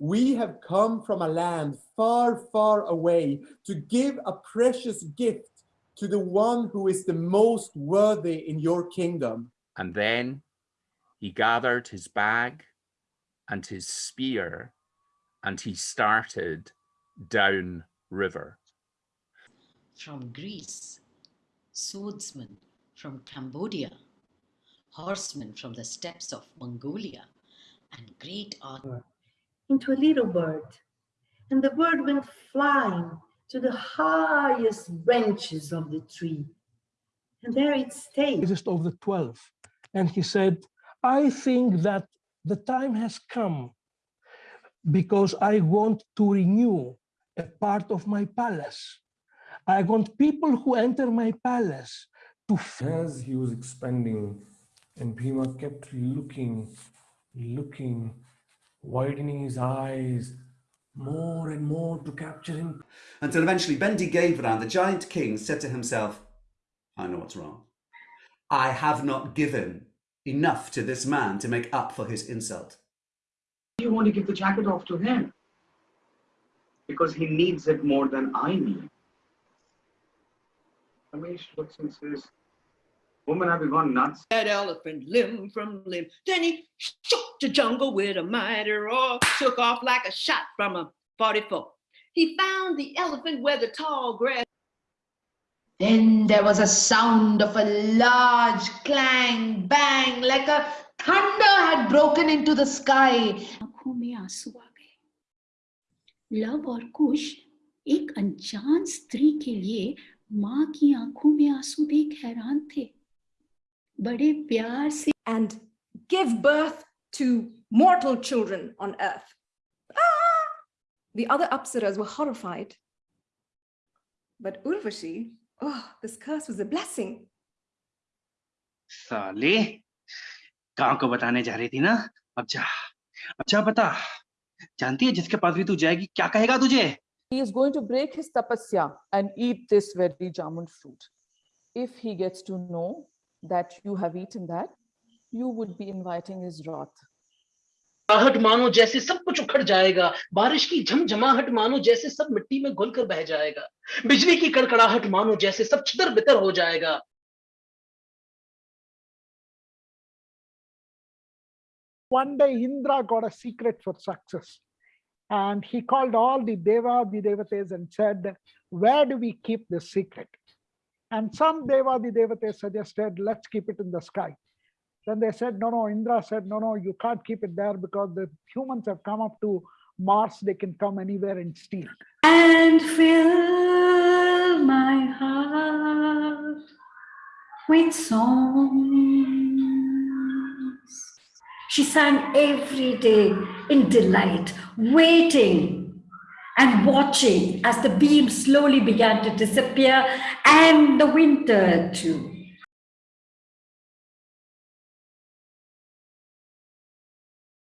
we have come from a land far, far away to give a precious gift to the one who is the most worthy in your kingdom. And then he gathered his bag and his spear and he started down river. From Greece, swordsmen from Cambodia, horsemen from the steppes of Mongolia, and great art into a little bird. And the bird went flying to the highest branches of the tree. And there it stayed. Just of the 12. And he said, I think that the time has come because I want to renew a part of my palace. I want people who enter my palace to as he was expanding and Bhima kept looking, looking, widening his eyes more and more to capture him. Until eventually Bendigeidfran, the giant king, said to himself, I know what's wrong. I have not given enough to this man to make up for his insult. You want to give the jacket off to him because he needs it more than I need. Ramesh looks and says, Woman, have you gone nuts? That elephant limb from limb. Then he shook the jungle with a mighty roar, took off like a shot from a 44. He found the elephant where the tall grass. Then there was a sound of a large clang, bang, like a thunder had broken into the sky. आंखों में आंसू आ गए love और कुश एक अनजान स्त्री के लिए माँ की आंखों में आंसू देख हैरान थे बड़े प्यार से and give birth to mortal children on earth. Ah! The other Apsaras were horrified. But Urvashi, oh, this curse was a blessing. साले गांव को बताने जा रही थी ना अब जा अब जा बता जानती है जिसके पास भी तू जाएगी क्या कहेगा तुझे He is going to break his tapasya and eat this very jamun fruit. If he gets to know that you have eaten that, you would be inviting his wrath. आहट मानो जैसे सब कुछ उखड़ जाएगा बारिश की झमझमाहट मानो जैसे सब मिट्टी में घुल कर बह जाएगा बिजली की कड़कड़ाहट मानो जैसे सब छितर बितर हो जाएगा One day Indra got a secret for success and he called all the Deva, the Devatas and said, where do we keep this secret? And some Deva, the Devatas suggested, let's keep it in the sky. Then they said, no, no, Indra said, no, no, you can't keep it there because the humans have come up to Mars, they can come anywhere and steal. And fill my heart with songs. She sang every day in delight, waiting and watching as the beams slowly began to disappear and the winter too.